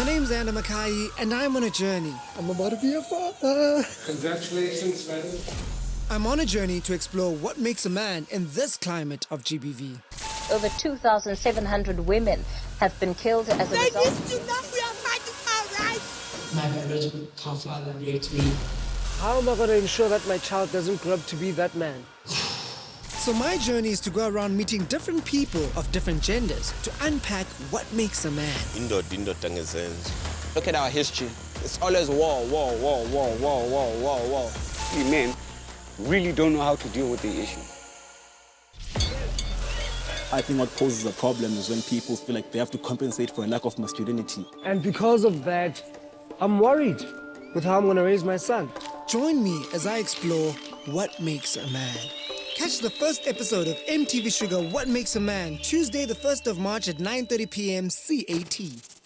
My name's Anna Makai, and I'm on a journey. I'm about to be a father. Congratulations, madam. I'm on a journey to explore what makes a man in this climate of GBV. Over 2,700 women have been killed as a They result. used to know we are fighting for our rights. My biological father raped me. How am I going to ensure that my child doesn't grow up to be that man? So my journey is to go around meeting different people of different genders to unpack what makes a man. indoda indoda ngezenzo Look at our history. It's always war, war, war, war, war, war, war, war. We men really don't know how to deal with the issue. I think what poses a problem is when people feel like they have to compensate for a lack of masculinity. And because of that, I'm worried with how I'm going to raise my son. Join me as I explore what makes a man. Catch the first episode of MTV Shuga What Makes a Man Tuesday the 1st of March at 9:30 p.m. CAT.